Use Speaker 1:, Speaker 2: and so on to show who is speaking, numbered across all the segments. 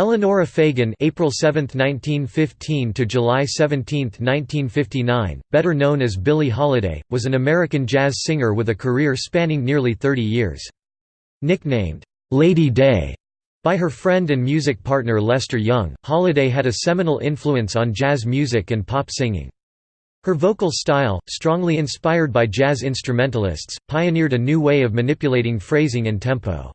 Speaker 1: Eleonora Fagan April 7, 1915 to July 17, 1959, better known as Billie Holiday, was an American jazz singer with a career spanning nearly 30 years. Nicknamed, "'Lady Day' by her friend and music partner Lester Young, Holiday had a seminal influence on jazz music and pop singing. Her vocal style, strongly inspired by jazz instrumentalists, pioneered a new way of manipulating phrasing and tempo.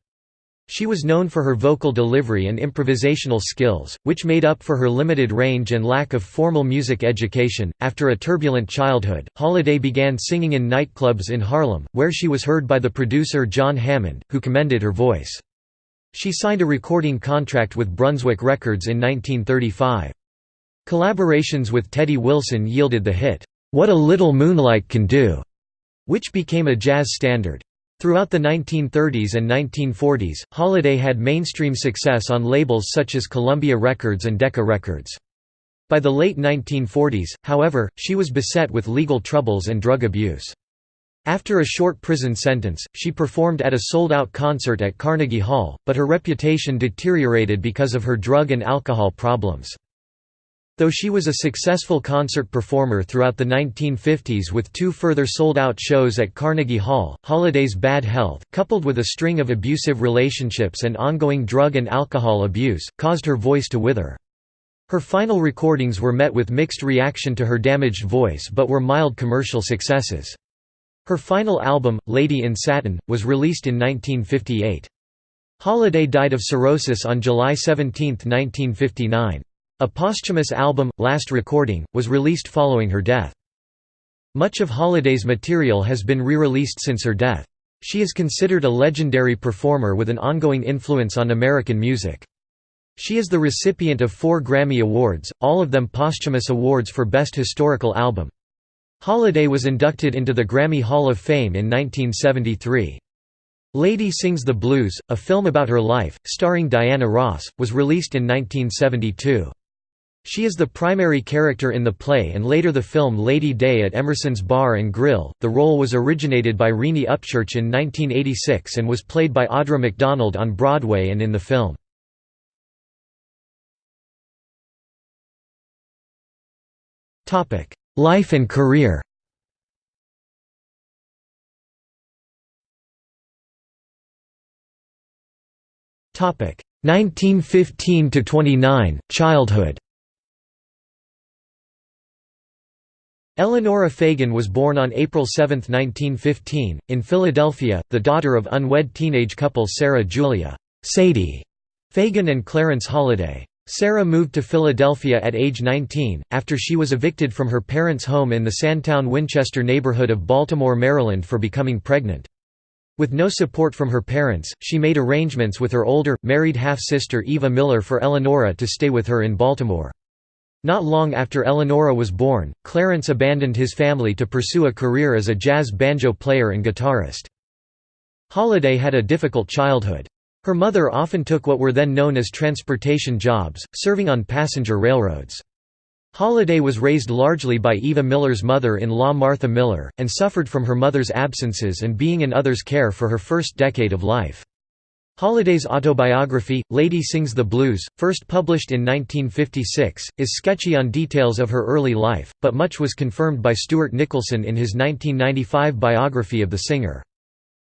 Speaker 1: She was known for her vocal delivery and improvisational skills, which made up for her limited range and lack of formal music education. After a turbulent childhood, Holiday began singing in nightclubs in Harlem, where she was heard by the producer John Hammond, who commended her voice. She signed a recording contract with Brunswick Records in 1935. Collaborations with Teddy Wilson yielded the hit, What a Little Moonlight Can Do, which became a jazz standard. Throughout the 1930s and 1940s, Holiday had mainstream success on labels such as Columbia Records and Decca Records. By the late 1940s, however, she was beset with legal troubles and drug abuse. After a short prison sentence, she performed at a sold-out concert at Carnegie Hall, but her reputation deteriorated because of her drug and alcohol problems. Though she was a successful concert performer throughout the 1950s with two further sold-out shows at Carnegie Hall, Holiday's bad health, coupled with a string of abusive relationships and ongoing drug and alcohol abuse, caused her voice to wither. Her final recordings were met with mixed reaction to her damaged voice but were mild commercial successes. Her final album, Lady in Satin, was released in 1958. Holiday died of cirrhosis on July 17, 1959. A posthumous album, Last Recording, was released following her death. Much of Holiday's material has been re-released since her death. She is considered a legendary performer with an ongoing influence on American music. She is the recipient of four Grammy Awards, all of them posthumous awards for Best Historical Album. Holiday was inducted into the Grammy Hall of Fame in 1973. Lady Sings the Blues, a film about her life, starring Diana Ross, was released in 1972. She is the primary character in the play and later the film Lady Day at Emerson's Bar and Grill. The role was originated by Reenie Upchurch in 1986 and was played by Audra McDonald on Broadway and in the film. Topic: Life and career Topic 1915 to 29 Childhood Eleonora Fagan was born on April 7, 1915, in Philadelphia, the daughter of unwed teenage couple Sarah Julia Sadie Fagan and Clarence Holiday. Sarah moved to Philadelphia at age 19, after she was evicted from her parents' home in the Sandtown-Winchester neighborhood of Baltimore, Maryland for becoming pregnant. With no support from her parents, she made arrangements with her older, married half-sister Eva Miller for Eleonora to stay with her in Baltimore. Not long after Eleonora was born, Clarence abandoned his family to pursue a career as a jazz banjo player and guitarist. Holiday had a difficult childhood. Her mother often took what were then known as transportation jobs, serving on passenger railroads. Holiday was raised largely by Eva Miller's mother-in-law Martha Miller, and suffered from her mother's absences and being in others' care for her first decade of life. Holiday's autobiography, Lady Sings the Blues, first published in 1956, is sketchy on details of her early life, but much was confirmed by Stuart Nicholson in his 1995 biography of the singer.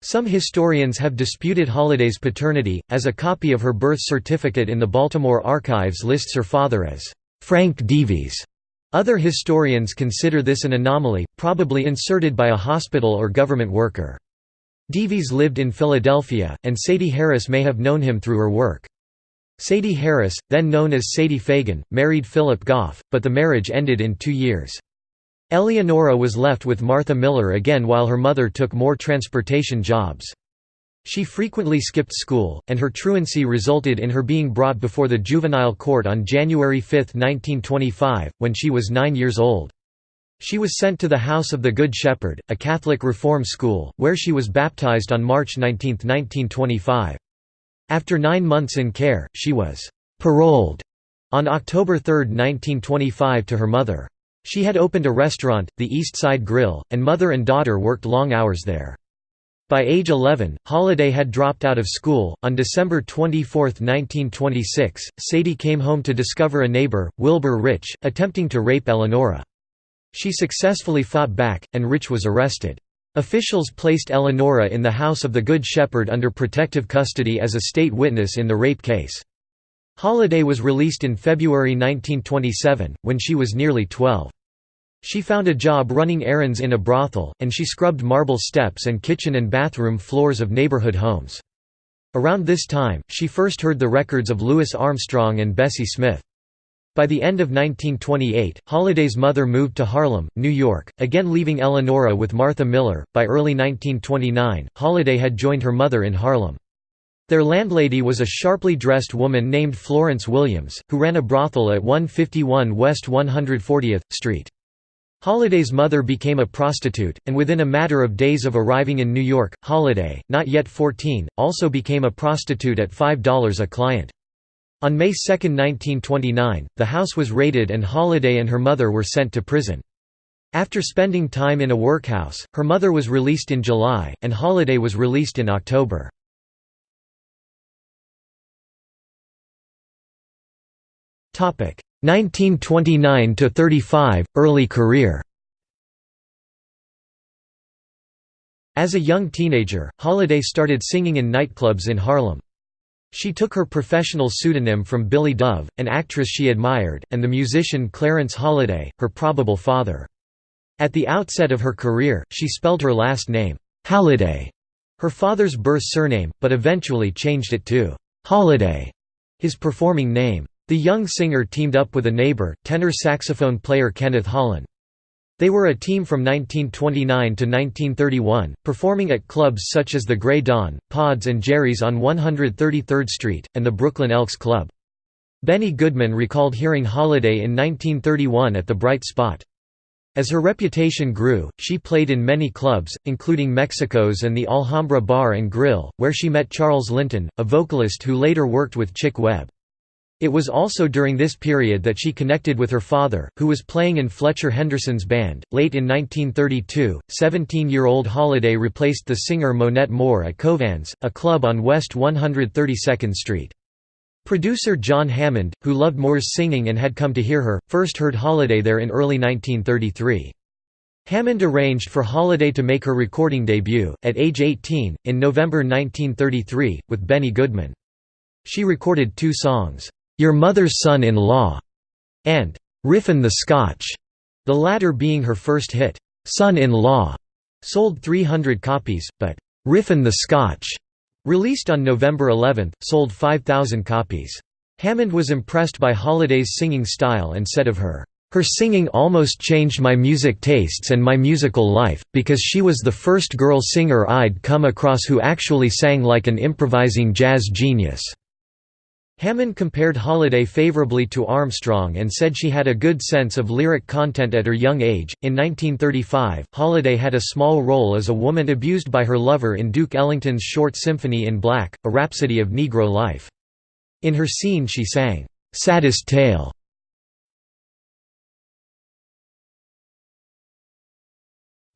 Speaker 1: Some historians have disputed Holiday's paternity, as a copy of her birth certificate in the Baltimore archives lists her father as Frank DeViese. Other historians consider this an anomaly, probably inserted by a hospital or government worker. Davies lived in Philadelphia, and Sadie Harris may have known him through her work. Sadie Harris, then known as Sadie Fagan, married Philip Gough, but the marriage ended in two years. Eleonora was left with Martha Miller again while her mother took more transportation jobs. She frequently skipped school, and her truancy resulted in her being brought before the juvenile court on January 5, 1925, when she was nine years old. She was sent to the House of the Good Shepherd, a Catholic reform school, where she was baptized on March 19, 1925. After nine months in care, she was «paroled» on October 3, 1925 to her mother. She had opened a restaurant, the East Side Grill, and mother and daughter worked long hours there. By age 11, Holiday had dropped out of school. On December 24, 1926, Sadie came home to discover a neighbor, Wilbur Rich, attempting to rape Eleonora. She successfully fought back, and Rich was arrested. Officials placed Eleonora in the House of the Good Shepherd under protective custody as a state witness in the rape case. Holiday was released in February 1927, when she was nearly 12. She found a job running errands in a brothel, and she scrubbed marble steps and kitchen and bathroom floors of neighborhood homes. Around this time, she first heard the records of Louis Armstrong and Bessie Smith. By the end of 1928, Holiday's mother moved to Harlem, New York, again leaving Eleonora with Martha Miller. By early 1929, Holiday had joined her mother in Harlem. Their landlady was a sharply dressed woman named Florence Williams, who ran a brothel at 151 West 140th Street. Holiday's mother became a prostitute, and within a matter of days of arriving in New York, Holiday, not yet 14, also became a prostitute at $5 a client. On May 2, 1929, the house was raided and Holiday and her mother were sent to prison. After spending time in a workhouse, her mother was released in July, and Holiday was released in October. Topic: 1929 to 35 early career. As a young teenager, Holiday started singing in nightclubs in Harlem. She took her professional pseudonym from Billie Dove, an actress she admired, and the musician Clarence Holiday, her probable father. At the outset of her career, she spelled her last name, Halliday, her father's birth surname, but eventually changed it to Holiday, his performing name. The young singer teamed up with a neighbor, tenor saxophone player Kenneth Holland. They were a team from 1929 to 1931, performing at clubs such as the Grey Dawn, Pods and Jerry's on 133rd Street, and the Brooklyn Elks Club. Benny Goodman recalled hearing Holiday in 1931 at the Bright Spot. As her reputation grew, she played in many clubs, including Mexico's and the Alhambra Bar and Grill, where she met Charles Linton, a vocalist who later worked with Chick Webb. It was also during this period that she connected with her father, who was playing in Fletcher Henderson's band. Late in 1932, 17 year old Holiday replaced the singer Monette Moore at Covans, a club on West 132nd Street. Producer John Hammond, who loved Moore's singing and had come to hear her, first heard Holiday there in early 1933. Hammond arranged for Holiday to make her recording debut, at age 18, in November 1933, with Benny Goodman. She recorded two songs. Your Mother's Son-in-Law, and Riffin' the Scotch, the latter being her first hit. Son-in-Law sold 300 copies, but Riffin' the Scotch, released on November 11, sold 5,000 copies. Hammond was impressed by Holiday's singing style and said of her, her singing almost changed my music tastes and my musical life, because she was the first girl singer I'd come across who actually sang like an improvising jazz genius. Hammond compared Holiday favorably to Armstrong and said she had a good sense of lyric content at her young age. In 1935, Holiday had a small role as a woman abused by her lover in Duke Ellington's short Symphony in Black, a rhapsody of Negro life. In her scene, she sang, Saddest Tale.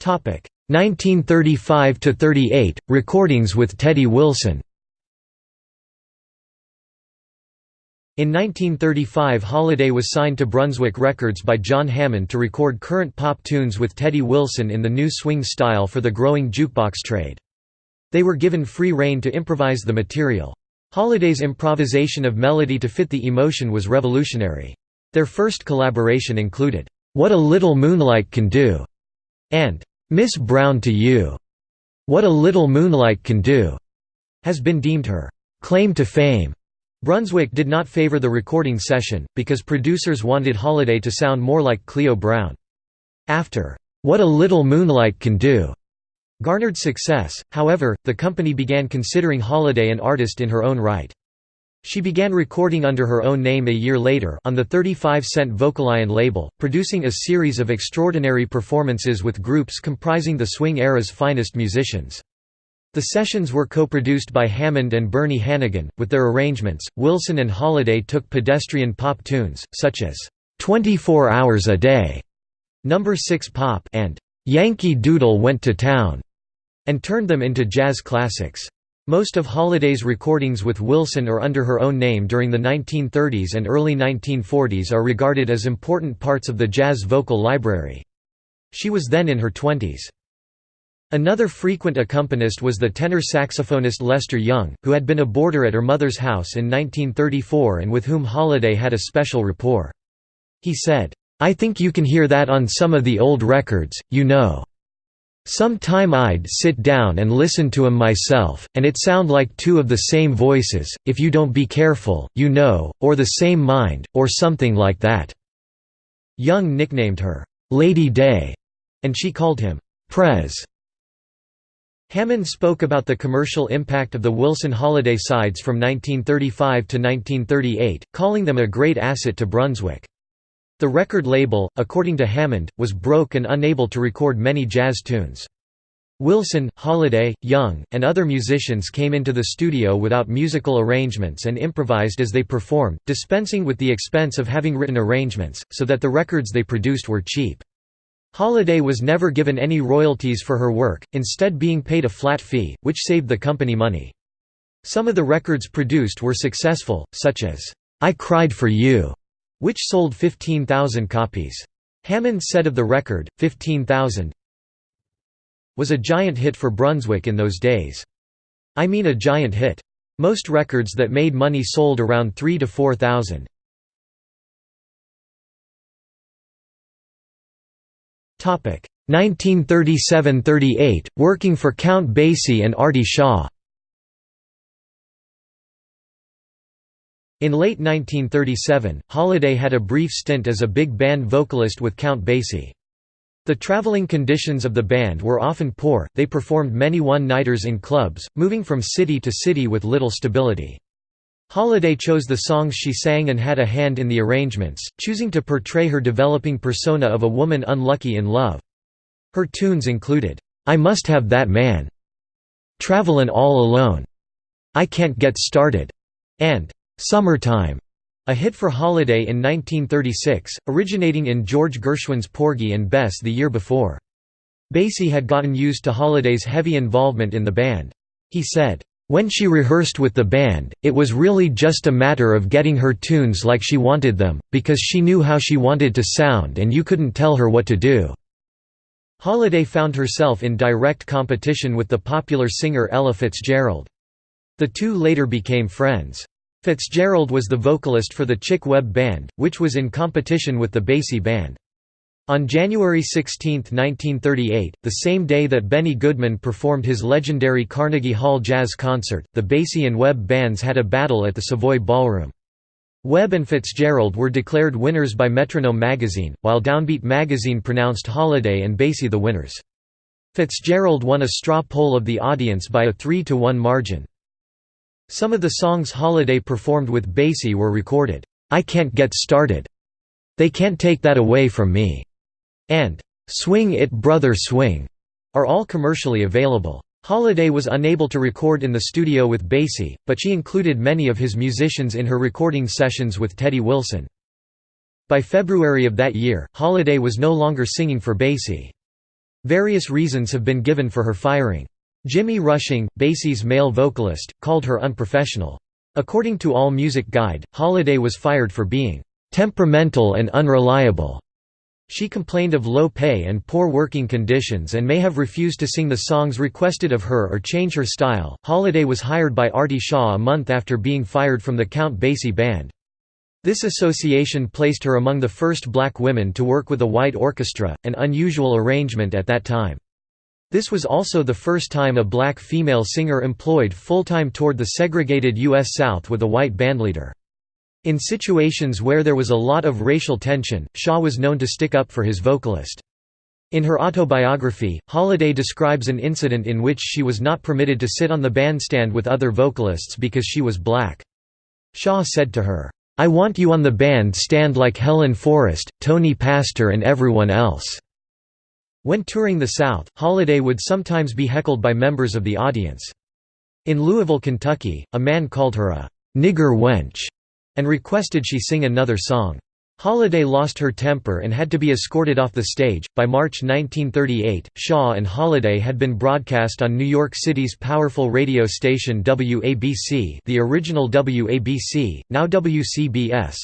Speaker 1: Topic 1935 to 38 recordings with Teddy Wilson. In 1935 Holiday was signed to Brunswick Records by John Hammond to record current pop tunes with Teddy Wilson in the new swing style for the growing jukebox trade. They were given free rein to improvise the material. Holiday's improvisation of melody to fit the emotion was revolutionary. Their first collaboration included, "'What a Little Moonlight Can Do' and "'Miss Brown to You'. "'What a Little Moonlight Can Do' has been deemed her "'claim to fame' Brunswick did not favor the recording session, because producers wanted Holiday to sound more like Cleo Brown. After, "'What a Little Moonlight Can Do' garnered success, however, the company began considering Holiday an artist in her own right. She began recording under her own name a year later on the 35 Cent Vocalion label, producing a series of extraordinary performances with groups comprising the swing era's finest musicians. The sessions were co-produced by Hammond and Bernie Hanighen. With their arrangements, Wilson and Holiday took pedestrian pop tunes, such as 24 Hours a Day, Number 6 Pop, and Yankee Doodle Went to Town, and turned them into jazz classics. Most of Holiday's recordings with Wilson or under her own name during the 1930s and early 1940s are regarded as important parts of the jazz vocal library. She was then in her twenties. Another frequent accompanist was the tenor saxophonist Lester Young, who had been a boarder at her mother's house in 1934 and with whom Holiday had a special rapport. He said, "'I think you can hear that on some of the old records, you know. Some time I'd sit down and listen to 'em myself, and it sound like two of the same voices, if you don't be careful, you know, or the same mind, or something like that." Young nicknamed her, "'Lady Day' and she called him, "'Prez'. Hammond spoke about the commercial impact of the Wilson Holiday sides from 1935 to 1938, calling them a great asset to Brunswick. The record label, according to Hammond, was broke and unable to record many jazz tunes. Wilson, Holiday, Young, and other musicians came into the studio without musical arrangements and improvised as they performed, dispensing with the expense of having written arrangements, so that the records they produced were cheap. Holiday was never given any royalties for her work, instead being paid a flat fee, which saved the company money. Some of the records produced were successful, such as, "'I Cried for You' which sold 15,000 copies. Hammond said of the record, 15,000 was a giant hit for Brunswick in those days. I mean a giant hit. Most records that made money sold around 3 to 4,000. 1937–38, working for Count Basie and Artie Shaw In late 1937, Holiday had a brief stint as a big band vocalist with Count Basie. The traveling conditions of the band were often poor, they performed many one-nighters in clubs, moving from city to city with little stability. Holiday chose the songs she sang and had a hand in the arrangements, choosing to portray her developing persona of a woman unlucky in love. Her tunes included, "'I Must Have That Man'", "'Travelin' All Alone'", "'I Can't Get Started'", and "'Summertime'", a hit for Holiday in 1936, originating in George Gershwin's Porgy and Bess the year before. Basie had gotten used to Holiday's heavy involvement in the band. He said, when she rehearsed with the band, it was really just a matter of getting her tunes like she wanted them, because she knew how she wanted to sound and you couldn't tell her what to do." Holiday found herself in direct competition with the popular singer Ella Fitzgerald. The two later became friends. Fitzgerald was the vocalist for the Chick Webb Band, which was in competition with the Basie Band. On January 16, 1938, the same day that Benny Goodman performed his legendary Carnegie Hall Jazz Concert, the Basie and Webb bands had a battle at the Savoy Ballroom. Webb and Fitzgerald were declared winners by Metronome magazine, while Downbeat magazine pronounced Holiday and Basie the winners. Fitzgerald won a straw poll of the audience by a 3–1 margin. Some of the songs Holiday performed with Basie were recorded, "'I Can't Get Started'", "'They Can't Take That Away From Me' and "'Swing It Brother Swing' are all commercially available. Holiday was unable to record in the studio with Basie, but she included many of his musicians in her recording sessions with Teddy Wilson. By February of that year, Holiday was no longer singing for Basie. Various reasons have been given for her firing. Jimmy Rushing, Basie's male vocalist, called her unprofessional. According to All Music Guide, Holiday was fired for being "...temperamental and unreliable." She complained of low pay and poor working conditions and may have refused to sing the songs requested of her or change her style. Holiday was hired by Artie Shaw a month after being fired from the Count Basie band. This association placed her among the first black women to work with a white orchestra, an unusual arrangement at that time. This was also the first time a black female singer employed full-time toured the segregated U.S. South with a white bandleader. In situations where there was a lot of racial tension, Shaw was known to stick up for his vocalist. In her autobiography, Holiday describes an incident in which she was not permitted to sit on the bandstand with other vocalists because she was black. Shaw said to her, "'I want you on the band stand like Helen Forrest, Tony Pastor and everyone else." When touring the South, Holiday would sometimes be heckled by members of the audience. In Louisville, Kentucky, a man called her a "'nigger wench' and requested she sing another song. Holiday lost her temper and had to be escorted off the stage. By March 1938, Shaw and Holiday had been broadcast on New York City's powerful radio station WABC, the original WABC, now WCBS.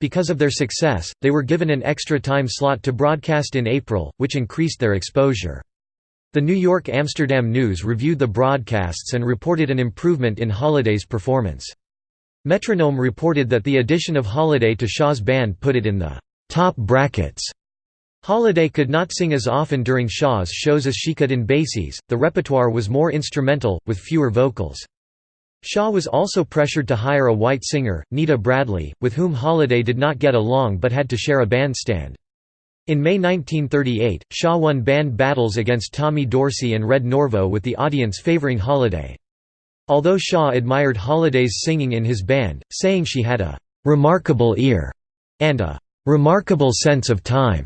Speaker 1: Because of their success, they were given an extra time slot to broadcast in April, which increased their exposure. The New York Amsterdam News reviewed the broadcasts and reported an improvement in Holiday's performance. Metronome reported that the addition of Holiday to Shaw's band put it in the top brackets. Holiday could not sing as often during Shaw's shows as she could in Basie's, the repertoire was more instrumental, with fewer vocals. Shaw was also pressured to hire a white singer, Nita Bradley, with whom Holiday did not get along but had to share a bandstand. In May 1938, Shaw won band battles against Tommy Dorsey and Red Norvo with the audience favoring Holiday. Although Shaw admired Holiday's singing in his band, saying she had a «remarkable ear» and a «remarkable sense of time»,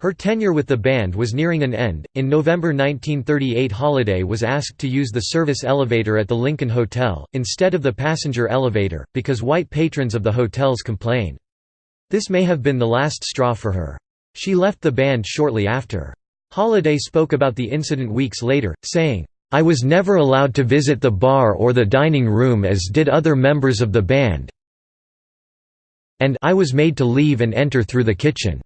Speaker 1: her tenure with the band was nearing an end. In November 1938, Holiday was asked to use the service elevator at the Lincoln Hotel, instead of the passenger elevator, because white patrons of the hotels complained. This may have been the last straw for her. She left the band shortly after. Holiday spoke about the incident weeks later, saying, I was never allowed to visit the bar or the dining room as did other members of the band and I was made to leave and enter through the kitchen."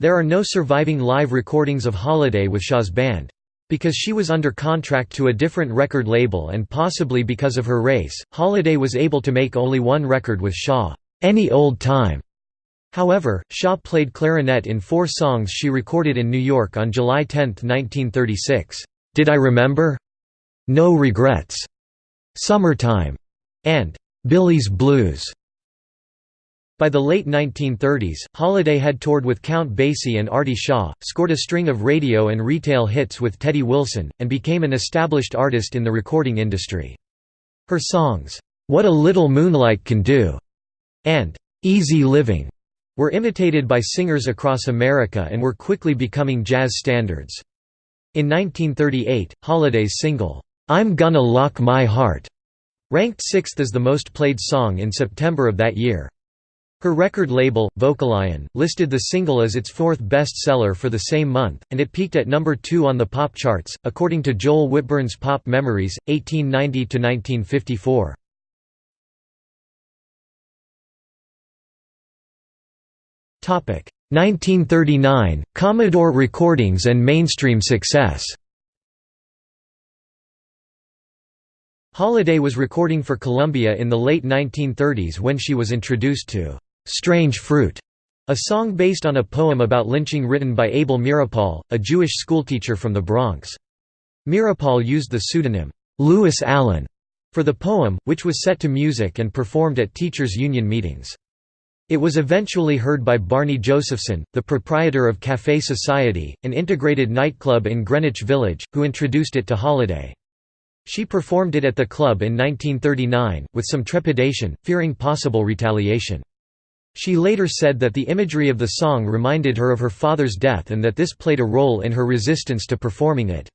Speaker 1: There are no surviving live recordings of Holiday with Shaw's band. Because she was under contract to a different record label and possibly because of her race, Holiday was able to make only one record with Shaw, "'Any Old Time'". However, Shaw played clarinet in four songs she recorded in New York on July 10, 1936. Did I Remember? No Regrets, Summertime, and Billie's Blues. By the late 1930s, Holiday had toured with Count Basie and Artie Shaw, scored a string of radio and retail hits with Teddy Wilson, and became an established artist in the recording industry. Her songs, "'What a Little Moonlight Can Do' and "'Easy Living' were imitated by singers across America and were quickly becoming jazz standards. In 1938, Holiday's single, "'I'm Gonna Lock My Heart' ranked sixth as the most played song in September of that year. Her record label, Vocalion, listed the single as its fourth best-seller for the same month, and it peaked at number 2 on the pop charts, according to Joel Whitburn's Pop Memories, 1890–1954. 1939 – Commodore recordings and mainstream success Holiday was recording for Columbia in the late 1930s when she was introduced to "'Strange Fruit' a song based on a poem about lynching written by Abel Meeropol, a Jewish schoolteacher from the Bronx. Meeropol used the pseudonym, "'Lewis Allan' for the poem, which was set to music and performed at teachers' union meetings. It was eventually heard by Barney Josephson, the proprietor of Café Society, an integrated nightclub in Greenwich Village, who introduced it to Holiday. She performed it at the club in 1939, with some trepidation, fearing possible retaliation. She later said that the imagery of the song reminded her of her father's death and that this played a role in her resistance to performing it.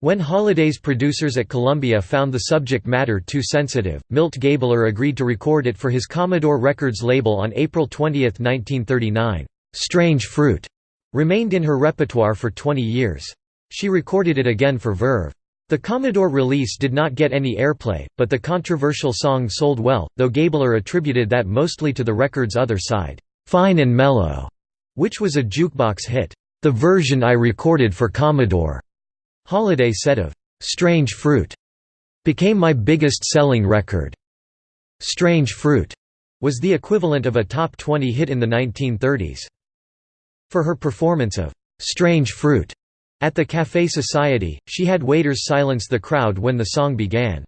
Speaker 1: When Holiday's producers at Columbia found the subject matter too sensitive, Milt Gabler agreed to record it for his Commodore Records label on April 20, 1939. "'Strange Fruit' remained in her repertoire for 20 years. She recorded it again for Verve. The Commodore release did not get any airplay, but the controversial song sold well, though Gabler attributed that mostly to the record's other side, "'Fine and Mellow'", which was a jukebox hit. The version I recorded for Commodore Holiday said of "'Strange Fruit' became my biggest selling record. Strange Fruit was the equivalent of a top 20 hit in the 1930s. For her performance of "'Strange Fruit' at the Café Society, she had waiters silence the crowd when the song began.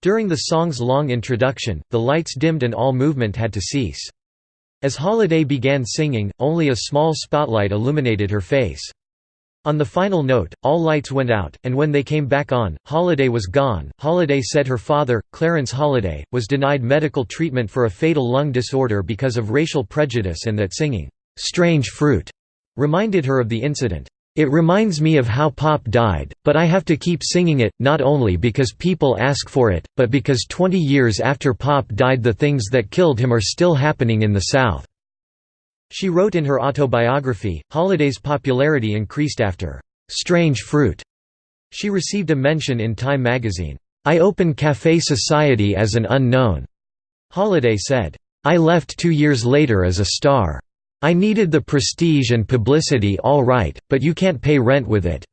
Speaker 1: During the song's long introduction, the lights dimmed and all movement had to cease. As Holiday began singing, only a small spotlight illuminated her face. On the final note, all lights went out, and when they came back on, Holiday was gone. Holiday said her father, Clarence Holiday, was denied medical treatment for a fatal lung disorder because of racial prejudice and that singing, Strange Fruit reminded her of the incident. It reminds me of how pop died, but I have to keep singing it, not only because people ask for it, but because 20 years after pop died the things that killed him are still happening in the South." She wrote in her autobiography, Holiday's popularity increased after "'Strange Fruit'". She received a mention in Time magazine, "'I opened Café Society as an unknown'". Holiday said, "'I left two years later as a star'. I needed the prestige and publicity all right, but you can't pay rent with it."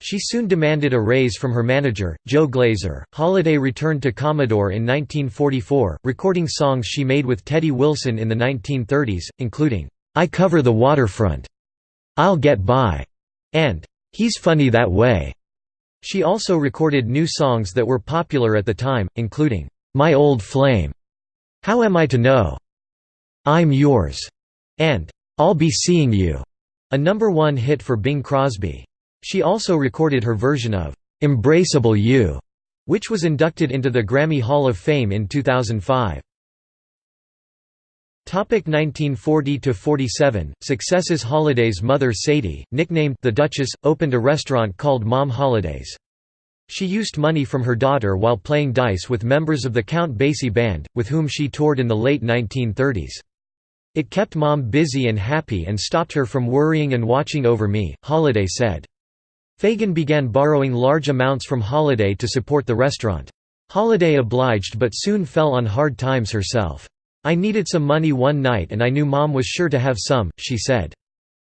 Speaker 1: She soon demanded a raise from her manager, Joe Glaser. Holiday returned to Commodore in 1944, recording songs she made with Teddy Wilson in the 1930s, including, I Cover the Waterfront, I'll Get By, and He's Funny That Way. She also recorded new songs that were popular at the time, including, My Old Flame, How Am I to Know, I'm Yours, and I'll Be Seeing You, a number one hit for Bing Crosby. She also recorded her version of Embraceable You, which was inducted into the Grammy Hall of Fame in 2005. 1940–47, Successes Holiday's mother Sadie, nicknamed the Duchess, opened a restaurant called Mom Holidays. She used money from her daughter while playing dice with members of the Count Basie Band, with whom she toured in the late 1930s. It kept Mom busy and happy and stopped her from worrying and watching over me, Holiday said. Fagan began borrowing large amounts from Holiday to support the restaurant. Holiday obliged but soon fell on hard times herself. I needed some money one night and I knew Mom was sure to have some, she said.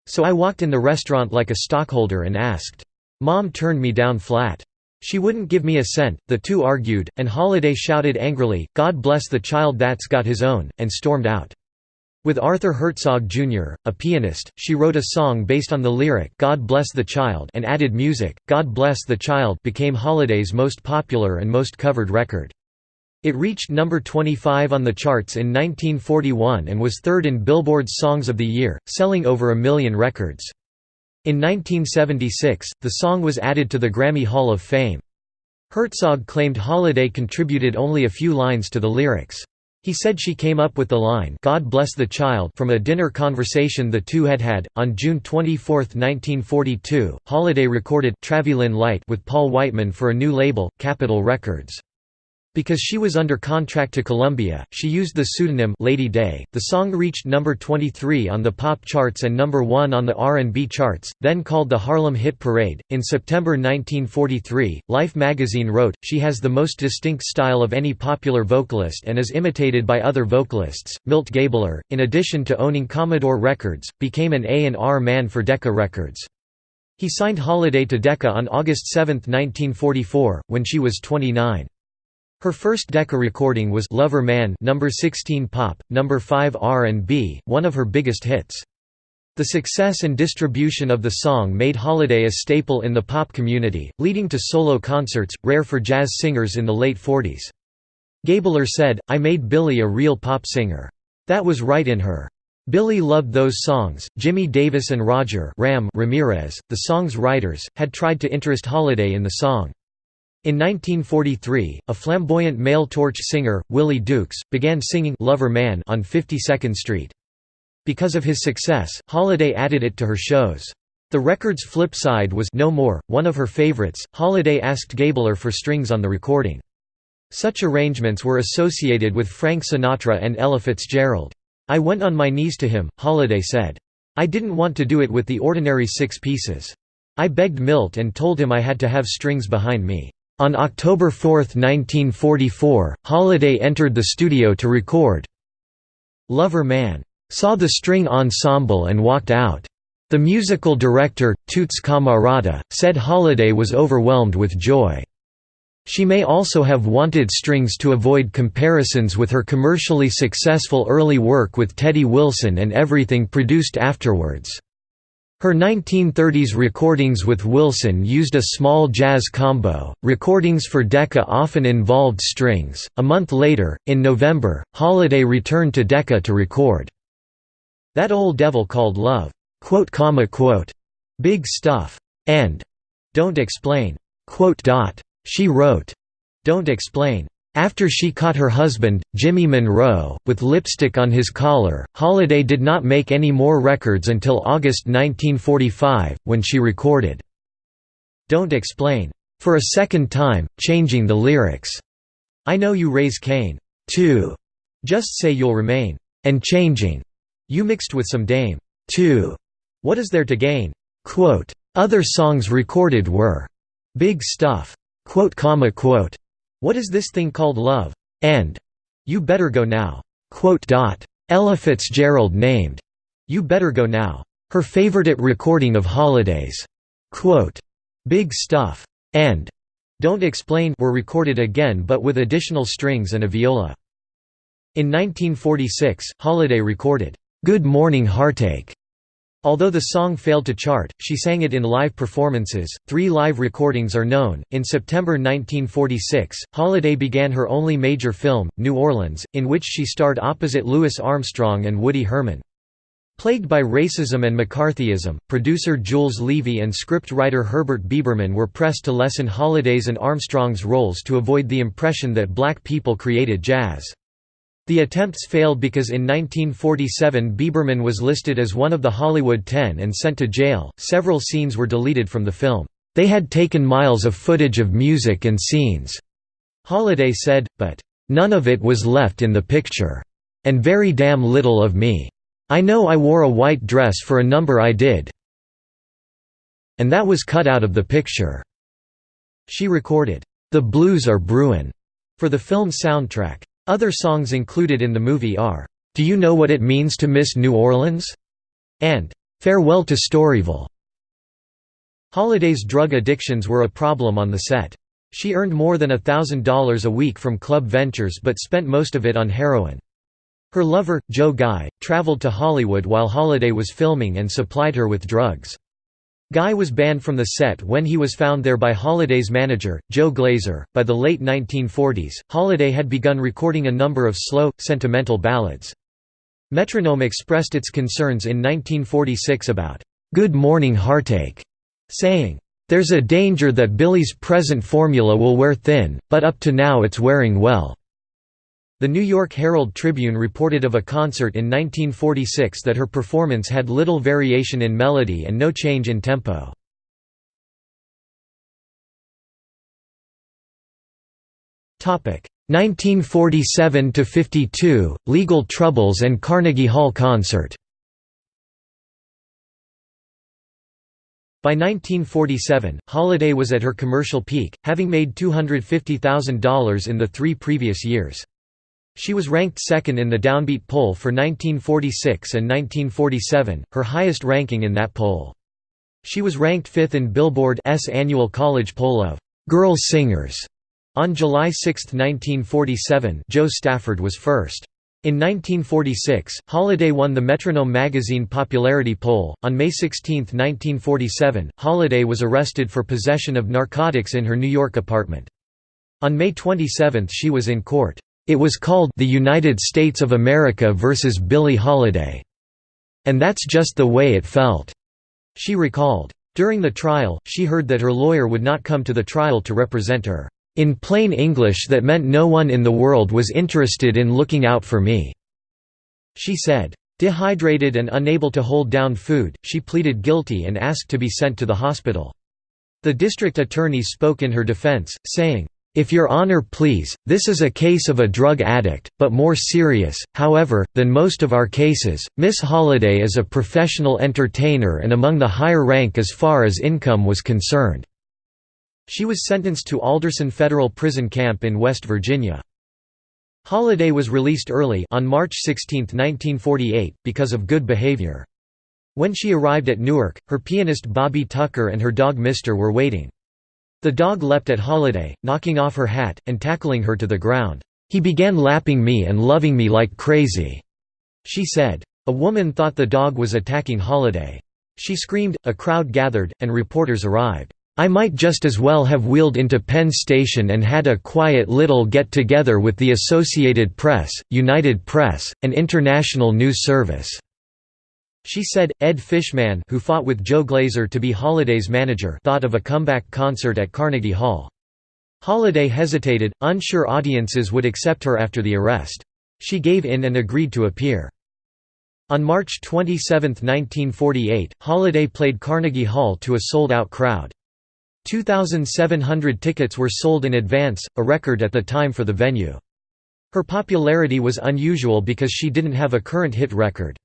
Speaker 1: So I walked in the restaurant like a stockholder and asked. Mom turned me down flat. She wouldn't give me a cent, the two argued, and Holiday shouted angrily, God bless the child that's got his own, and stormed out. With Arthur Herzog Jr., a pianist, she wrote a song based on the lyric God Bless the Child and added music. God Bless the Child became Holiday's most popular and most covered record. It reached number 25 on the charts in 1941 and was third in Billboard's Songs of the Year, selling over a million records. In 1976, the song was added to the Grammy Hall of Fame. Herzog claimed Holiday contributed only a few lines to the lyrics. He said she came up with the line God bless the child from a dinner conversation the two had had. On June 24, 1942, Holiday recorded Travelin' Light with Paul Whiteman for a new label, Capitol Records. Because she was under contract to Columbia, she used the pseudonym Lady Day. The song reached number 23 on the pop charts and number 1 on the R&B charts, then called the Harlem Hit Parade. In September 1943, Life magazine wrote, "She has the most distinct style of any popular vocalist and is imitated by other vocalists." Milt Gabler, in addition to owning Commodore Records, became an A&R man for Decca Records. He signed Holiday to Decca on August 7, 1944, when she was 29. Her first Decca recording was Lover Man number 16 pop, number 5 R&B, one of her biggest hits. The success and distribution of the song made Holiday a staple in the pop community, leading to solo concerts, rare for jazz singers in the late 40s. Gabler said, I made Billie a real pop singer. That was right in her. Billie loved those songs. Jimmy Davis and Roger Ram Ramirez, the song's writers, had tried to interest Holiday in the song. In 1943, a flamboyant male torch singer, Willie Dukes, began singing Lover Man on 52nd Street. Because of his success, Holiday added it to her shows. The record's flip side was No More, one of her favorites. Holiday asked Gabler for strings on the recording. Such arrangements were associated with Frank Sinatra and Ella Fitzgerald. I went on my knees to him, Holiday said. I didn't want to do it with the ordinary six pieces. I begged Milt and told him I had to have strings behind me. On October 4, 1944, Holiday entered the studio to record Lover Man. Saw the string ensemble and walked out. The musical director, Toots Camarata, said Holiday was overwhelmed with joy. She may also have wanted strings to avoid comparisons with her commercially successful early work with Teddy Wilson and everything produced afterwards. Her 1930s recordings with Wilson used a small jazz combo. Recordings for Decca often involved strings. A month later, in November, Holiday returned to Decca to record That Old Devil Called Love, quote, comma, quote, Big Stuff, and Don't Explain. Quote, dot. She wrote, Don't Explain. After she caught her husband, Jimmy Monroe, with lipstick on his collar, Holiday did not make any more records until August 1945, when she recorded, Don't Explain, for a second time, changing the lyrics. I know you raise Cain. too. Just say you'll remain. And changing. You mixed with some dame. too. What is there to gain? Quote, Other songs recorded were big stuff. Quote, comma, quote. What is this thing called love? And You Better Go Now. Ella Fitzgerald named You Better Go Now. Her favorite recording of holidays. Quote, Big Stuff and Don't Explain were recorded again but with additional strings and a viola. In 1946, Holiday recorded, "'Good Morning Heartache' Although the song failed to chart, she sang it in live performances. Three live recordings are known. In September 1946, Holiday began her only major film, New Orleans, in which she starred opposite Louis Armstrong and Woody Herman. Plagued by racism and McCarthyism, producer Jules Levey and scriptwriter Herbert Biberman were pressed to lessen Holiday's and Armstrong's roles to avoid the impression that black people created jazz. The attempts failed because in 1947 Biberman was listed as one of the Hollywood Ten and sent to jail. Several scenes were deleted from the film. They had taken miles of footage of music and scenes, Holiday said, but none of it was left in the picture. And very damn little of me. I know I wore a white dress for a number I did. And that was cut out of the picture. She recorded, The Blues Are Brewin' for the film soundtrack. Other songs included in the movie are, "'Do You Know What It Means to Miss New Orleans?' and "'Farewell to Storyville'. Holiday's drug addictions were a problem on the set. She earned more than $1,000 a week from club ventures but spent most of it on heroin. Her lover, Joe Guy, traveled to Hollywood while Holiday was filming and supplied her with drugs. Guy was banned from the set when he was found there by Holiday's manager, Joe Glaser. By the late 1940s, Holiday had begun recording a number of slow, sentimental ballads. Metronome expressed its concerns in 1946 about Good Morning Heartache, saying, There's a danger that Billie's present formula will wear thin, but up to now it's wearing well. The New York Herald Tribune reported of a concert in 1946 that her performance had little variation in melody and no change in tempo. Topic 1947 to 52 Legal Troubles and Carnegie Hall concert. By 1947, Holiday was at her commercial peak, having made $250,000 in the three previous years. She was ranked second in the Downbeat poll for 1946 and 1947, her highest ranking in that poll. She was ranked fifth in Billboard's annual college poll of «Girl Singers». On July 6, 1947 Jo Stafford was first. In 1946, Holiday won the Metronome magazine popularity poll. On May 16, 1947, Holiday was arrested for possession of narcotics in her New York apartment. On May 27 she was in court. It was called The United States of America versus Billie Holiday. And that's just the way it felt, she recalled. During the trial, she heard that her lawyer would not come to the trial to represent her. In plain English that meant no one in the world was interested in looking out for me." She said. Dehydrated and unable to hold down food, she pleaded guilty and asked to be sent to the hospital. The district attorney spoke in her defense, saying, if your honor please, this is a case of a drug addict, but more serious, however, than most of our cases. Miss Holiday is a professional entertainer and among the higher rank as far as income was concerned." She was sentenced to Alderson Federal Prison Camp in West Virginia. Holiday was released early on March 16, 1948, because of good behavior. When she arrived at Newark, her pianist Bobby Tucker and her dog Mister were waiting. The dog leapt at Holiday, knocking off her hat, and tackling her to the ground. He began lapping me and loving me like crazy," she said. A woman thought the dog was attacking Holiday. She screamed, a crowd gathered, and reporters arrived. I might just as well have wheeled into Penn Station and had a quiet little get-together with the Associated Press, United Press, and International News Service." She said, Ed Fishman who fought with Joe Glaser to be Holiday's manager thought of a comeback concert at Carnegie Hall. Holiday hesitated, unsure audiences would accept her after the arrest. She gave in and agreed to appear. On March 27, 1948, Holiday played Carnegie Hall to a sold-out crowd. 2,700 tickets were sold in advance, a record at the time for the venue. Her popularity was unusual because she didn't have a current hit record.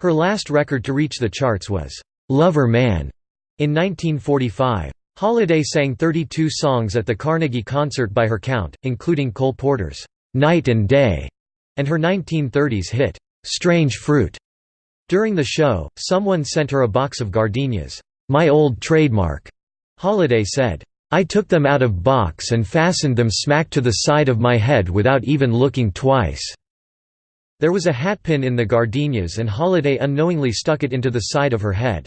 Speaker 1: Her last record to reach the charts was, "'Lover Man' in 1945. Holiday sang 32 songs at the Carnegie concert by her count, including Cole Porter's "'Night and Day' and her 1930s hit, "'Strange Fruit'. During the show, someone sent her a box of gardenias, "'my old trademark'", Holiday said. I took them out of box and fastened them smack to the side of my head without even looking twice." There was a hatpin in the gardenias and Holiday unknowingly stuck it into the side of her head.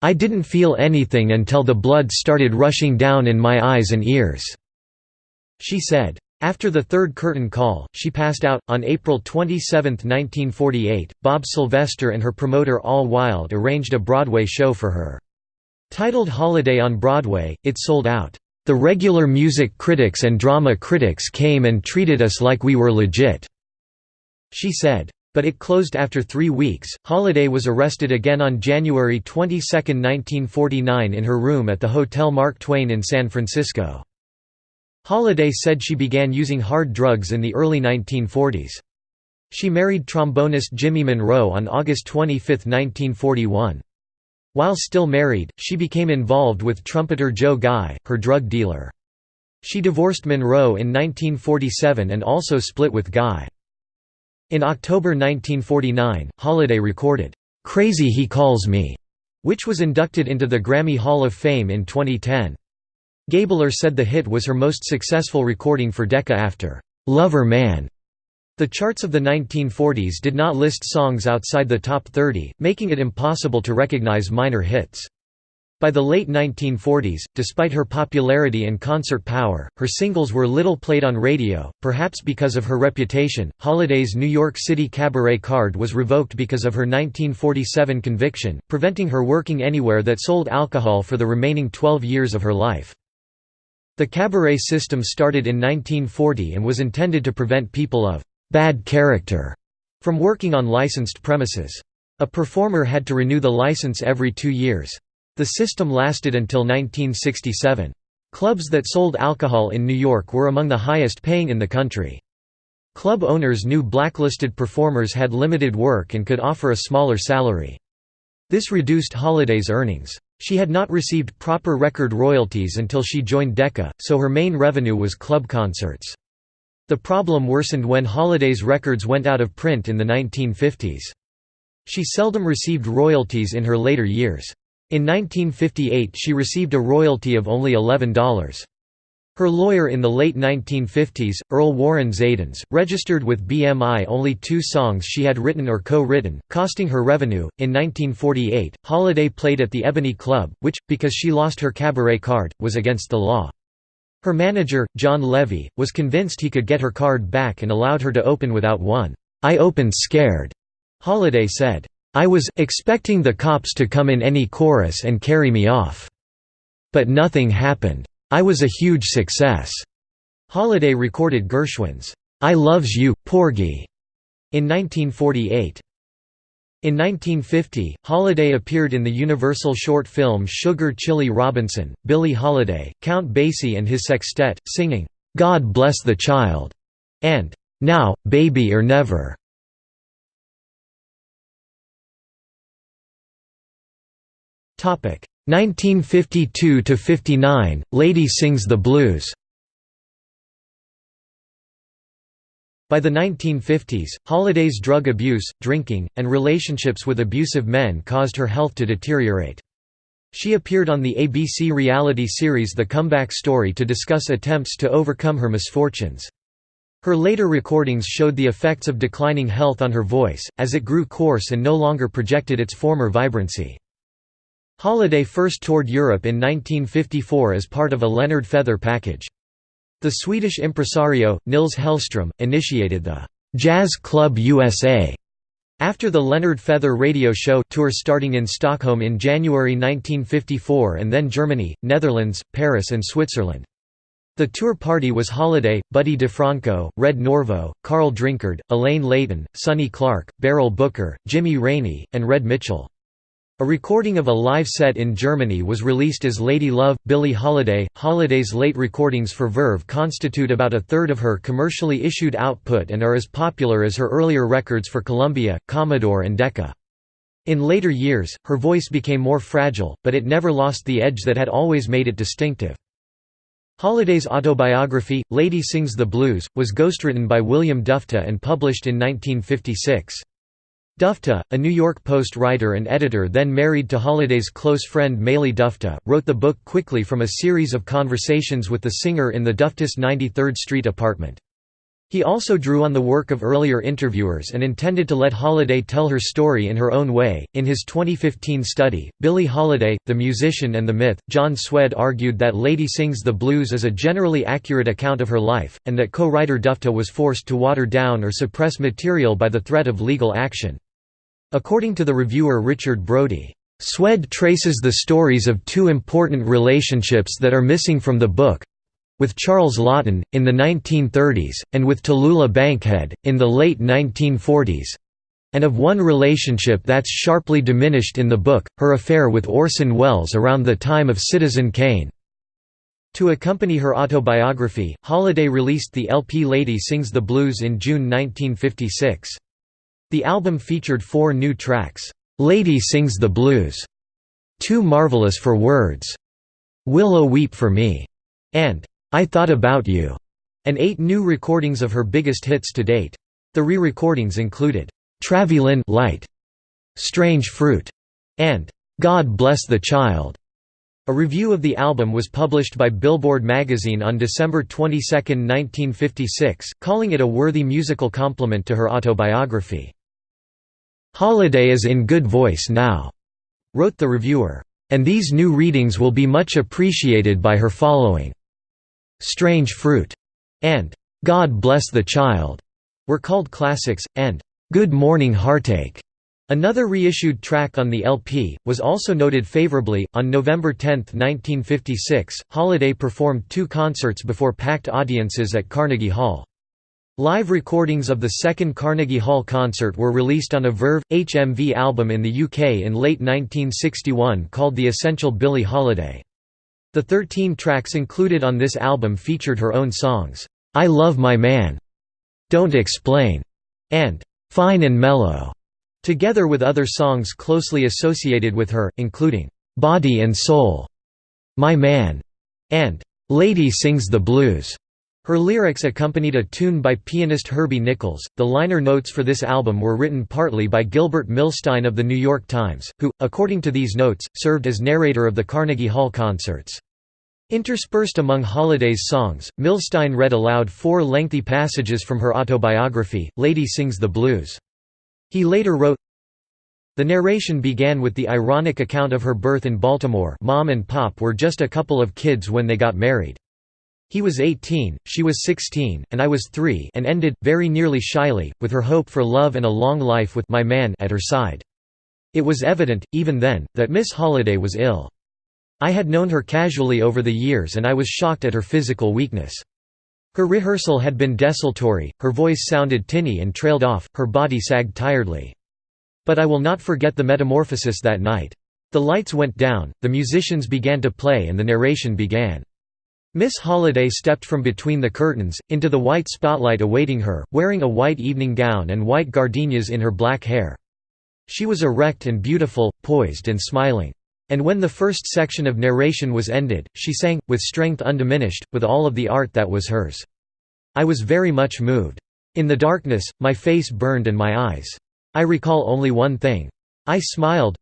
Speaker 1: I didn't feel anything until the blood started rushing down in my eyes and ears," she said. After the third curtain call, she passed out. On April 27, 1948, Bob Sylvester and her promoter Al Wild arranged a Broadway show for her. Titled Holiday on Broadway, it sold out. The regular music critics and drama critics came and treated us like we were legit," she said. But it closed after three weeks. Holiday was arrested again on January 22, 1949 in her room at the Hotel Mark Twain in San Francisco. Holiday said she began using hard drugs in the early 1940s. She married trombonist Jimmy Monroe on August 25, 1941. While still married, she became involved with trumpeter Joe Guy, her drug dealer. She divorced Monroe in 1947 and also split with Guy. In October 1949, Holiday recorded, "'Crazy He Calls Me' which was inducted into the Grammy Hall of Fame in 2010. Gabler said the hit was her most successful recording for Decca after "'Lover Man' The charts of the 1940s did not list songs outside the top 30, making it impossible to recognize minor hits. By the late 1940s, despite her popularity and concert power, her singles were little played on radio, perhaps because of her reputation. Holiday's New York City cabaret card was revoked because of her 1947 conviction, preventing her working anywhere that sold alcohol for the remaining 12 years of her life. The cabaret system started in 1940 and was intended to prevent people of bad character from working on licensed premises. A performer had to renew the license every two years. The system lasted until 1967. Clubs that sold alcohol in New York were among the highest paying in the country. Club owners knew blacklisted performers had limited work and could offer a smaller salary. This reduced Holiday's earnings. She had not received proper record royalties until she joined Decca, so her main revenue was club concerts. The problem worsened when Holiday's records went out of print in the 1950s. She seldom received royalties in her later years. In 1958 she received a royalty of only $11. Her lawyer in the late 1950s, Earl Warren Zaidens, registered with BMI only two songs she had written or co-written, costing her revenue. In 1948, Holiday played at the Ebony Club, which, because she lost her cabaret card, was against the law. Her manager, John Levy, was convinced he could get her card back and allowed her to open without one. I opened scared, Holiday said. I was expecting the cops to come in any chorus and carry me off. But nothing happened. I was a huge success. Holiday recorded Gershwin's I Loves You, Porgy in 1948. In 1950, Holiday appeared in the Universal short film Sugar Chile Robinson, Billie Holiday, Count Basie and his sextet, singing, "'God Bless the Child' and "'Now, Baby or Never'". Topic 1952 to 59, Lady Sings the Blues. By the 1950s, Holiday's drug abuse, drinking, and relationships with abusive men caused her health to deteriorate. She appeared on the ABC reality series The Comeback Story to discuss attempts to overcome her misfortunes. Her later recordings showed the effects of declining health on her voice, as it grew coarse and no longer projected its former vibrancy. Holiday first toured Europe in 1954 as part of a Leonard Feather package. The Swedish impresario, Nils Hellström, initiated the «Jazz Club USA» after the Leonard Feather radio show tour starting in Stockholm in January 1954 and then Germany, Netherlands, Paris and Switzerland. The tour party was Holiday, Buddy DeFranco, Red Norvo, Carl Drinkard, Elaine Leighton, Sonny Clark, Beryl Booker, Jimmy Raney, and Red Mitchell. A recording of a live set in Germany was released as Lady Love, Billie Holiday. Holiday's late recordings for Verve constitute about a third of her commercially issued output and are as popular as her earlier records for Columbia, Commodore and Decca. In later years, her voice became more fragile, but it never lost the edge that had always made it distinctive. Holiday's autobiography, Lady Sings the Blues, was ghostwritten by William Dufty and published in 1956. Dufty, a New York Post writer and editor then married to Holiday's close friend Maile Dufty, wrote the book quickly from a series of conversations with the singer in the Duftys' 93rd Street apartment. He also drew on the work of earlier interviewers and intended to let Holiday tell her story in her own way. In his 2015 study, Billie Holiday, the Musician and the Myth, John Szwed argued that Lady Sings the Blues is a generally accurate account of her life, and that co writer Dufty was forced to water down or suppress material by the threat of legal action. According to the reviewer Richard Brody, Szwed traces the stories of two important relationships that are missing from the book with Charles Laughton, in the 1930s, and with Tallulah Bankhead, in the late 1940s and of one relationship that's sharply diminished in the book, her affair with Orson Welles around the time of Citizen Kane. To accompany her autobiography, Holiday released the LP Lady Sings the Blues in June 1956. The album featured four new tracks, "'Lady Sings the Blues", "'Too Marvelous for Words", "'Willow Weep for Me", and I Thought About You, and eight new recordings of her biggest hits to date. The re-recordings included, Travelin' Light, Strange Fruit, and God Bless the Child. A review of the album was published by Billboard magazine on December 22, 1956, calling it a worthy musical complement to her autobiography. Holiday is in good voice now, wrote the reviewer, and these new readings will be much appreciated by her following. Strange Fruit, and God Bless the Child were called classics, and Good Morning Heartache, another reissued track on the LP, was also noted favorably. On November 10, 1956, Holiday performed two concerts before packed audiences at Carnegie Hall. Live recordings of the second Carnegie Hall concert were released on a Verve HMV album in the UK in late 1961 called The Essential Billie Holiday. The 13 tracks included on this album featured her own songs, "'I Love My Man", "'Don't Explain", and "'Fine and Mellow", together with other songs closely associated with her, including "'Body and Soul", "'My Man", and "'Lady Sings the Blues". Her lyrics accompanied a tune by pianist Herbie Nichols. The liner notes for this album were written partly by Gilbert Milstein of The New York Times, who, according to these notes, served as narrator of the Carnegie Hall concerts. Interspersed among Holiday's songs, Milstein read aloud four lengthy passages from her autobiography, Lady Sings the Blues. He later wrote, The narration began with the ironic account of her birth in Baltimore mom and pop were just a couple of kids when they got married. He was 18, she was 16, and I was 3 and ended, very nearly shyly, with her hope for love and a long life with my man at her side. It was evident, even then, that Miss Holiday was ill. I had known her casually over the years and I was shocked at her physical weakness. Her rehearsal had been desultory, her voice sounded tinny and trailed off, her body sagged tiredly. But I will not forget the metamorphosis that night. The lights went down, the musicians began to play and the narration began. Miss Holiday stepped from between the curtains, into the white spotlight awaiting her, wearing a white evening gown and white gardenias in her black hair. She was erect and beautiful, poised and smiling. And when the first section of narration was ended, she sang, with strength undiminished, with all of the art that was hers. I was very much moved. In the darkness, my face burned and my eyes. I recall only one thing. I smiled.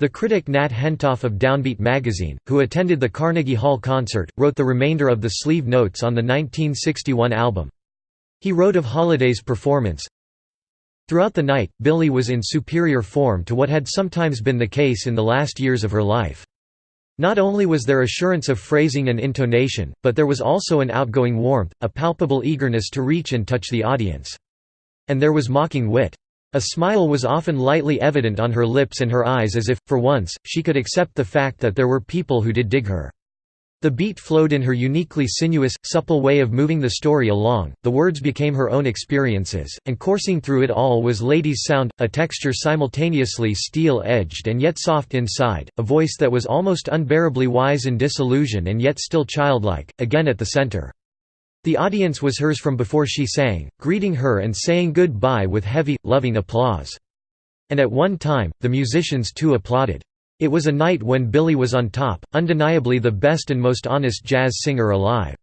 Speaker 1: The critic Nat Hentoff of Downbeat magazine, who attended the Carnegie Hall concert, wrote the remainder of the sleeve notes on the 1961 album. He wrote of Holiday's performance, Throughout the night, Billie was in superior form to what had sometimes been the case in the last years of her life. Not only was there assurance of phrasing and intonation, but there was also an outgoing warmth, a palpable eagerness to reach and touch the audience. And there was mocking wit. A smile was often lightly evident on her lips and her eyes as if, for once, she could accept the fact that there were people who did dig her. The beat flowed in her uniquely sinuous, supple way of moving the story along, the words became her own experiences, and coursing through it all was Lady's sound, a texture simultaneously steel-edged and yet soft inside, a voice that was almost unbearably wise in disillusion and yet still childlike, again at the center. The audience was hers from before she sang, greeting her and saying good-bye with heavy, loving applause. And at one time, the musicians too applauded. It was a night when Billie was on top, undeniably the best and most honest jazz singer alive.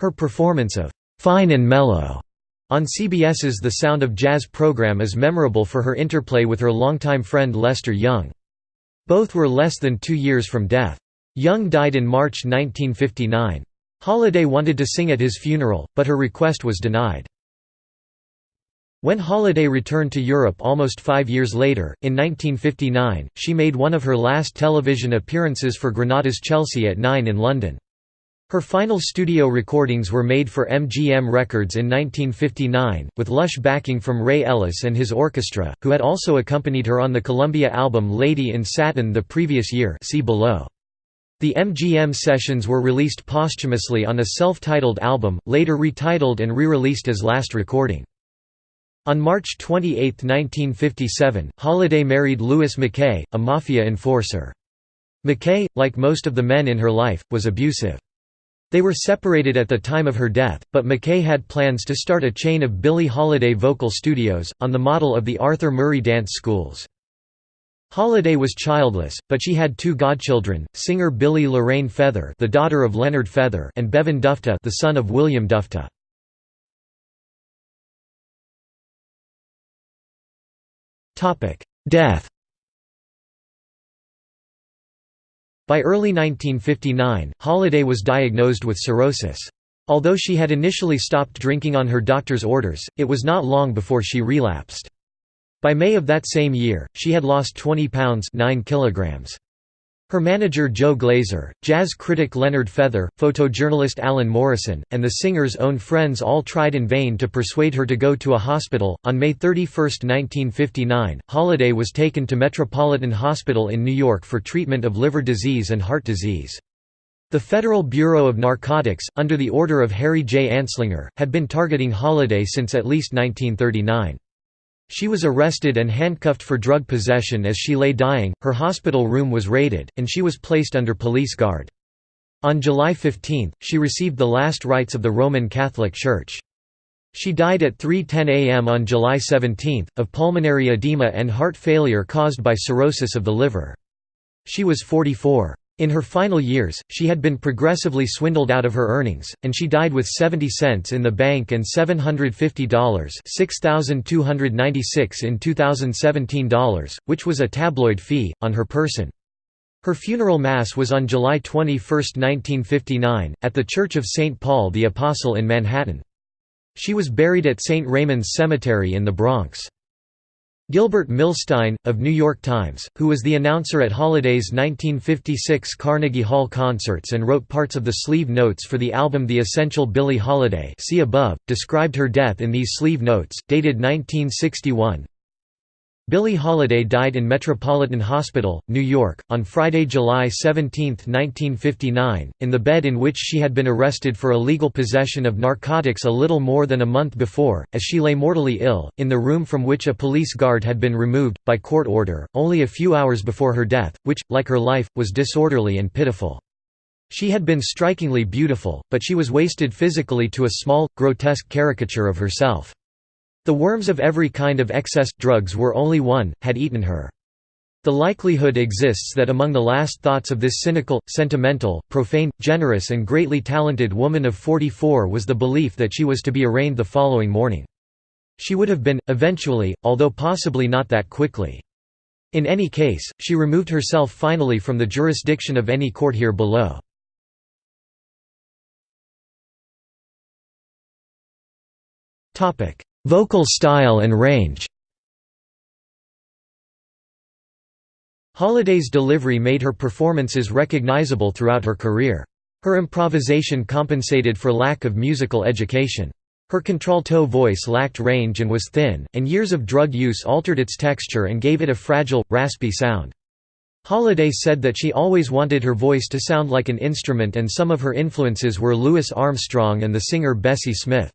Speaker 1: Her performance of "'Fine and Mellow' on CBS's The Sound of Jazz program is memorable for her interplay with her longtime friend Lester Young. Both were less than two years from death. Young died in March 1959. Holiday wanted to sing at his funeral, but her request was denied. When Holiday returned to Europe almost five years later, in 1959, she made one of her last television appearances for Granada's Chelsea at 9 in London. Her final studio recordings were made for MGM Records in 1959, with lush backing from Ray Ellis and his orchestra, who had also accompanied her on the Columbia album Lady in Satin the previous year see below. The MGM sessions were released posthumously on a self-titled album, later retitled and re-released as Last Recording. On March 28, 1957, Holiday married Louis McKay, a mafia enforcer. McKay, like most of the men in her life, was abusive. They were separated at the time of her death, but McKay had plans to start a chain of Billie Holiday vocal studios, on the model of the Arthur Murray dance schools. Holiday was childless, but she had two godchildren, singer Billie Lorraine Feather the daughter of Leonard Feather and Bevan Dufty the son of William Dufty. Death By early 1959, Holiday was diagnosed with cirrhosis. Although she had initially stopped drinking on her doctor's orders, it was not long before she relapsed. By May of that same year, she had lost 20 pounds 9 kilograms. Her manager Joe Glaser, jazz critic Leonard Feather, photojournalist Alan Morrison, and the singer's own friends all tried in vain to persuade her to go to a hospital. On May 31, 1959, Holiday was taken to Metropolitan Hospital in New York for treatment of liver disease and heart disease. The Federal Bureau of Narcotics, under the order of Harry J. Anslinger, had been targeting Holiday since at least 1939. She was arrested and handcuffed for drug possession as she lay dying, her hospital room was raided, and she was placed under police guard. On July 15, she received the last rites of the Roman Catholic Church. She died at 3.10 am on July 17, of pulmonary edema and heart failure caused by cirrhosis of the liver. She was 44. In her final years, she had been progressively swindled out of her earnings, and she died with 70 cents in the bank and $750 6,296 in 2017 dollars, which was a tabloid fee, on her person. Her funeral mass was on July 21, 1959, at the Church of St. Paul the Apostle in Manhattan. She was buried at St. Raymond's Cemetery in the Bronx. Gilbert Milstein, of New York Times, who was the announcer at Holiday's 1956 Carnegie Hall concerts and wrote parts of the sleeve notes for the album The Essential Billie Holiday see above, described her death in these sleeve notes, dated 1961. Billie Holiday died in Metropolitan Hospital, New York, on Friday, July 17, 1959, in the bed in which she had been arrested for illegal possession of narcotics a little more than a month before, as she lay mortally ill, in the room from which a police guard had been removed, by court order, only a few hours before her death, which, like her life, was disorderly and pitiful. She had been strikingly beautiful, but she was wasted physically to a small, grotesque caricature of herself. The worms of every kind of excess drugs were only one, had eaten her. The likelihood exists that among the last thoughts of this cynical, sentimental, profane, generous and greatly talented woman of 44 was the belief that she was to be arraigned the following morning. She would have been, eventually, although possibly not that quickly. In any case, she removed herself finally from the jurisdiction of any court here below. Vocal style and range Holiday's delivery made her performances recognizable throughout her career. Her improvisation compensated for lack of musical education. Her contralto voice lacked range and was thin, and years of drug use altered its texture and gave it a fragile, raspy sound. Holiday said that she always wanted her voice to sound like an instrument and some of her influences were Louis Armstrong and the singer Bessie Smith.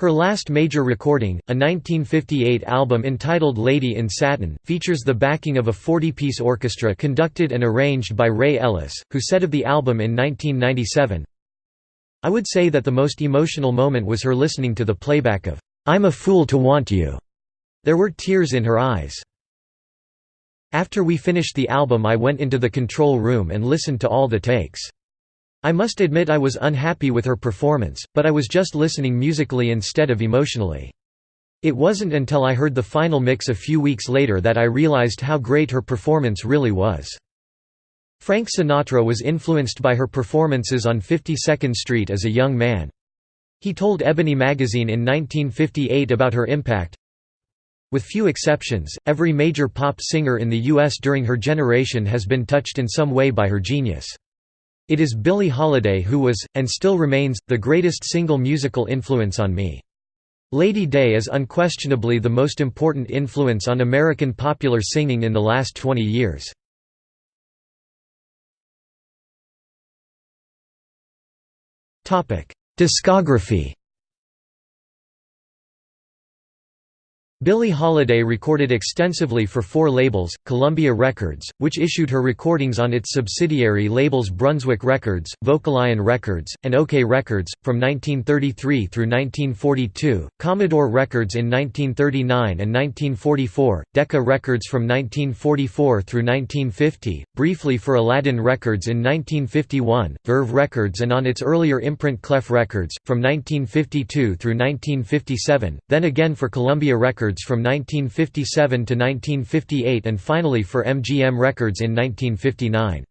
Speaker 1: Her last major recording, a 1958 album entitled Lady in Satin, features the backing of a 40-piece orchestra conducted and arranged by Ray Ellis, who said of the album in 1997, I would say that the most emotional moment was her listening to the playback of, "'I'm a Fool to Want You'. There were tears in her eyes. After we finished the album I went into the control room and listened to all the takes. I must admit I was unhappy with her performance, but I was just listening musically instead of emotionally. It wasn't until I heard the final mix a few weeks later that I realized how great her performance really was. Frank Sinatra was influenced by her performances on 52nd Street as a young man. He told Ebony magazine in 1958 about her impact, with few exceptions, every major pop singer in the U.S. during her generation has been touched in some way by her genius. It is Billie Holiday who was, and still remains, the greatest single musical influence on me. Lady Day is unquestionably the most important influence on American popular singing in the last 20 years. Discography Billie Holiday recorded extensively for four labels, Columbia Records, which issued her recordings on its subsidiary labels Brunswick Records, Vocalion Records, and OKeh Records, from 1933 through 1942, Commodore Records in 1939 and 1944, Decca Records from 1944 through 1950, briefly for Aladdin Records in 1951, Verve Records and on its earlier imprint Clef Records, from 1952 through 1957, then again for Columbia Records Records from 1957 to 1958 and finally for MGM Records in 1959.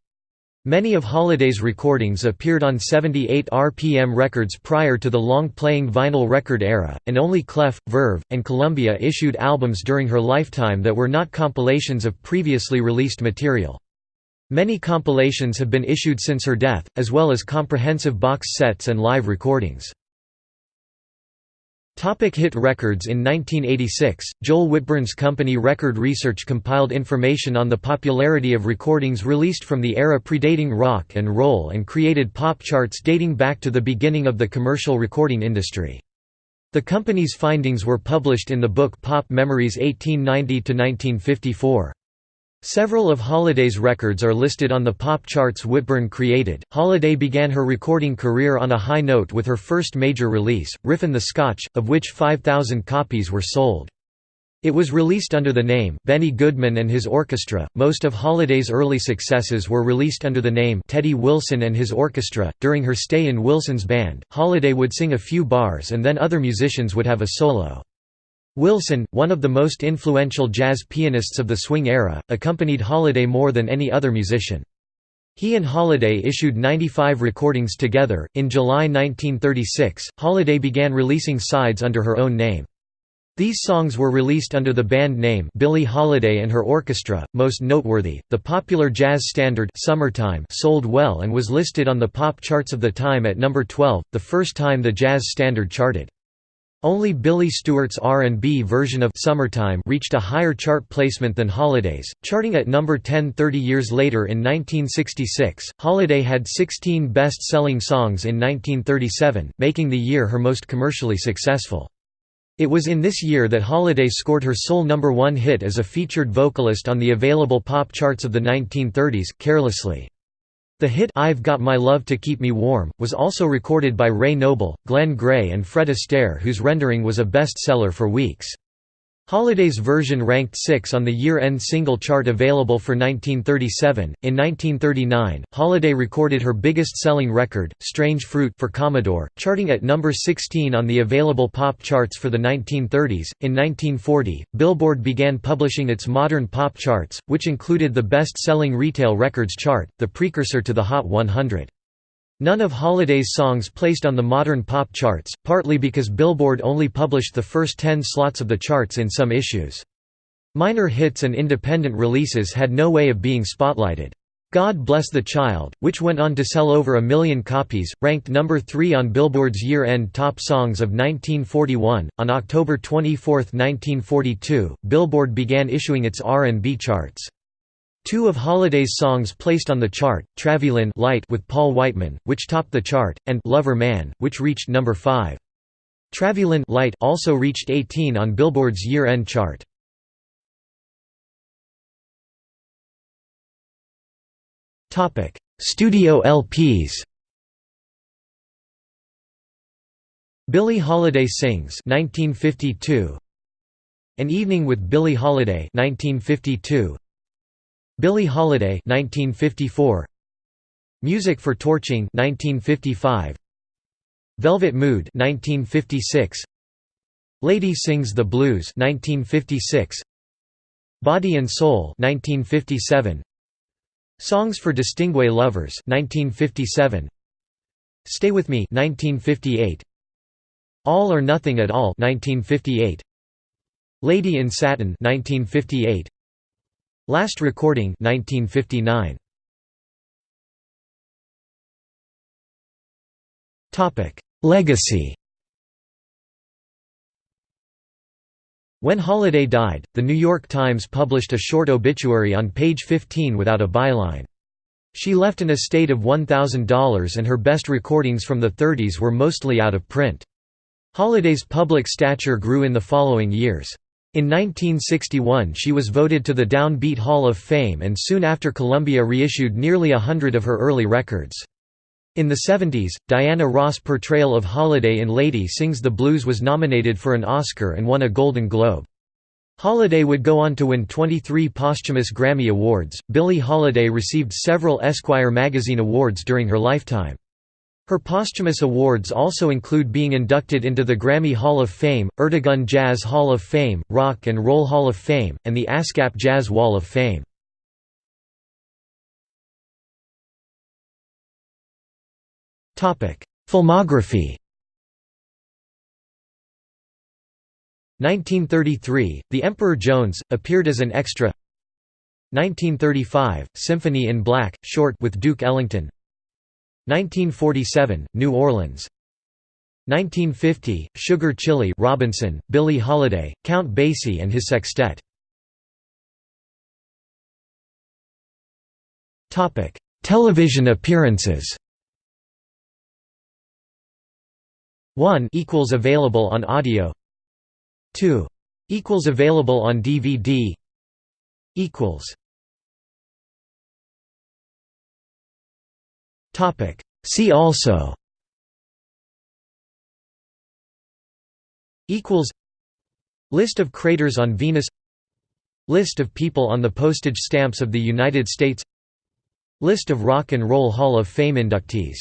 Speaker 1: Many of Holiday's recordings appeared on 78 RPM records prior to the long-playing vinyl record era, and only Clef, Verve, and Columbia issued albums during her lifetime that were not compilations of previously released material. Many compilations have been issued since her death, as well as comprehensive box sets and live recordings. Topic hit records In 1986, Joel Whitburn's company Record Research compiled information on the popularity of recordings released from the era predating rock and roll and created pop charts dating back to the beginning of the commercial recording industry. The company's findings were published in the book Pop Memories 1890–1954. Several of Holiday's records are listed on the pop charts Whitburn created. Holiday began her recording career on a high note with her first major release, Riffin' the Scotch, of which 5,000 copies were sold. It was released under the name Benny Goodman and His Orchestra. Most of Holiday's early successes were released under the name Teddy Wilson and His Orchestra. During her stay in Wilson's band, Holiday would sing a few bars and then other musicians would have a solo. Wilson, one of the most influential jazz pianists of the swing era, accompanied Holiday more than any other musician. He and Holiday issued 95 recordings together. In July 1936, Holiday began releasing sides under her own name. These songs were released under the band name Billie Holiday and her orchestra. Most noteworthy, the popular jazz standard Summertime sold well and was listed on the pop charts of the time at number 12, the first time the jazz standard charted. Only Billy Stewart's R&B version of Summertime reached a higher chart placement than Holiday's, charting at number 10 30 years later in 1966. Holiday had 16 best-selling songs in 1937, making the year her most commercially successful. It was in this year that Holiday scored her sole number one hit as a featured vocalist on the available pop charts of the 1930s, Carelessly. The hit I've Got My Love to Keep Me Warm, was also recorded by Ray Noble, Glen Gray and Fred Astaire whose rendering was a best-seller for weeks. Holiday's version ranked 6 on the year-end single chart available for 1937. In 1939, Holiday recorded her biggest-selling record, Strange Fruit for Commodore, charting at number 16 on the available pop charts for the 1930s. In 1940, Billboard began publishing its modern pop charts, which included the best-selling retail records chart, the precursor to the Hot 100. None of Holiday's songs placed on the modern pop charts, partly because Billboard only published the first ten slots of the charts in some issues. Minor hits and independent releases had no way of being spotlighted. God Bless the Child, which went on to sell over a million copies, ranked number 3 on Billboard's year-end top songs of 1941. On October 24, 1942, Billboard began issuing its R&B charts. Two of Holiday's songs placed on the chart, Travelin' Light with Paul Whiteman, which topped the chart, and Lover Man, which reached number 5. Travelin' Light also reached 18 on Billboard's year-end chart. Topic: Studio LPs Billie Holiday Sings 1952 An Evening with Billie Holiday 1952 Billie Holiday 1954 Music for Torching 1955 Velvet Mood 1956 Lady Sings the Blues 1956 Body and Soul 1957 Songs for Distingué Lovers 1957 Stay With Me 1958 All or Nothing at All 1958 Lady in Satin 1958 Last Recording 1959 Topic Legacy When Holiday died, The New York Times published a short obituary on page 15 without a byline. She left an estate of $1,000 and her best recordings from the 30s were mostly out of print. Holiday's public stature grew in the following years. In 1961 she was voted to the Downbeat Hall of Fame and soon after Columbia reissued nearly a hundred of her early records. In the 70s, Diana Ross' portrayal of Holiday in Lady Sings the Blues was nominated for an Oscar and won a Golden Globe. Holiday would go on to win 23 posthumous Grammy Awards. Billie Holiday received several Esquire magazine awards during her lifetime. Her posthumous awards also include being inducted into the Grammy Hall of Fame, Ertegun Jazz Hall of Fame, Rock and Roll Hall of Fame, and the ASCAP Jazz Wall of Fame. Filmography. 1933, The Emperor Jones, appeared as an extra. 1935, Symphony in Black, short with Duke Ellington 1947, New Orleans. 1950, Sugar Chile Robinson, Billie Holiday, Count Basie and his sextet. Television appearances. 1 equals available on audio. 2 equals available on DVD equals topic. See also equals list of craters on Venus list of people on the postage stamps of the United States list of rock and roll hall of fame inductees